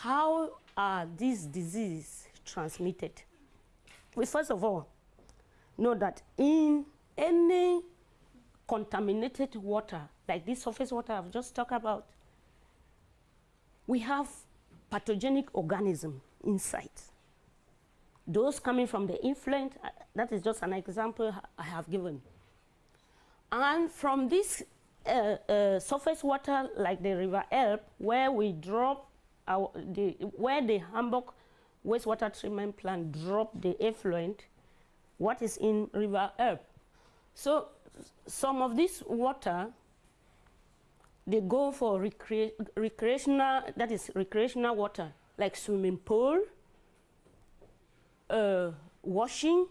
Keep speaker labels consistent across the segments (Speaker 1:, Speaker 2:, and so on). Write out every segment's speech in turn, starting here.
Speaker 1: How are these diseases transmitted? We first of all know that in any contaminated water, like this surface water I've just talked about, we have pathogenic organism inside. Those coming from the influent, uh, that is just an example I have given. And from this uh, uh, surface water, like the River Elbe, where we drop our, the, where the Hamburg wastewater treatment plant drop the effluent, what is in River Elbe. So some of this water, they go for recre recreational, that is recreational water, like swimming pool, uh, washing,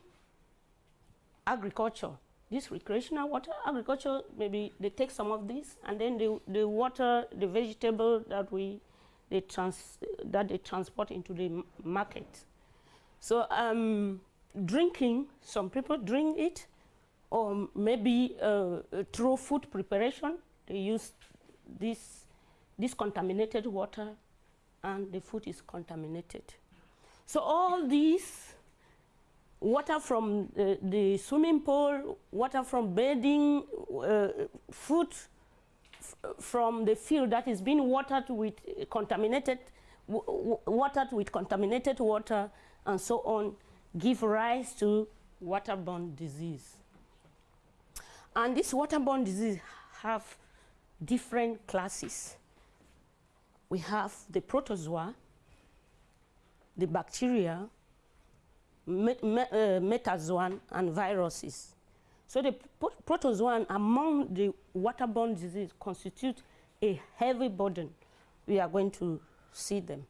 Speaker 1: agriculture. This recreational water, agriculture, maybe they take some of this and then the, the water, the vegetable that we they trans that they transport into the market. So um, drinking, some people drink it, or maybe uh, through food preparation, they use this, this contaminated water and the food is contaminated. So all these water from the, the swimming pool, water from bathing, uh, food from the field that is being watered with contaminated, watered with contaminated water and so on, give rise to waterborne disease. And this waterborne disease have different classes. We have the protozoa, the bacteria, met, uh, metazoan, and viruses. So the protozoan among the waterborne disease constitute a heavy burden. We are going to see them.